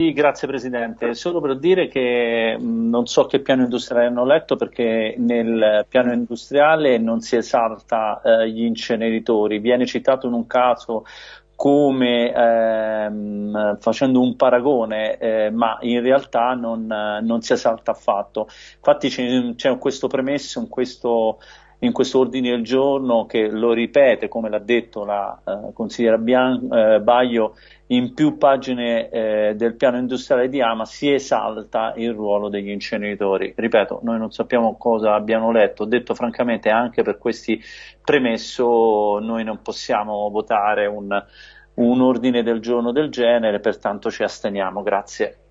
Sì, grazie Presidente. Solo per dire che non so che piano industriale hanno letto perché nel piano industriale non si esalta eh, gli inceneritori. Viene citato in un caso come ehm, facendo un paragone, eh, ma in realtà non, non, si esalta affatto. Infatti c'è, c'è questo premesso in questo, in questo ordine del giorno che lo ripete, come l'ha detto la eh, consigliera Bian- eh, Baio, in più pagine eh, del piano industriale di Ama si esalta il ruolo degli inceneritori. Ripeto, noi non sappiamo cosa abbiano letto, detto francamente anche per questi premesso noi non possiamo votare un, un ordine del giorno del genere, pertanto ci asteniamo. Grazie.